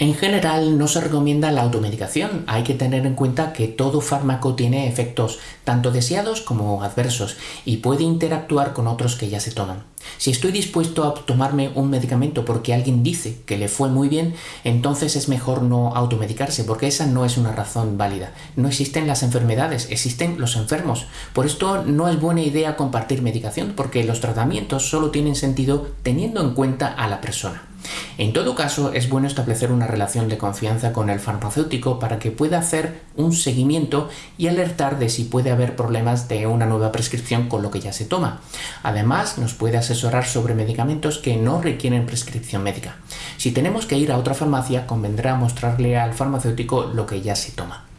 En general no se recomienda la automedicación, hay que tener en cuenta que todo fármaco tiene efectos tanto deseados como adversos y puede interactuar con otros que ya se toman. Si estoy dispuesto a tomarme un medicamento porque alguien dice que le fue muy bien, entonces es mejor no automedicarse porque esa no es una razón válida. No existen las enfermedades, existen los enfermos. Por esto no es buena idea compartir medicación porque los tratamientos solo tienen sentido teniendo en cuenta a la persona. En todo caso, es bueno establecer una relación de confianza con el farmacéutico para que pueda hacer un seguimiento y alertar de si puede haber problemas de una nueva prescripción con lo que ya se toma. Además, nos puede asesorar sobre medicamentos que no requieren prescripción médica. Si tenemos que ir a otra farmacia, convendrá mostrarle al farmacéutico lo que ya se toma.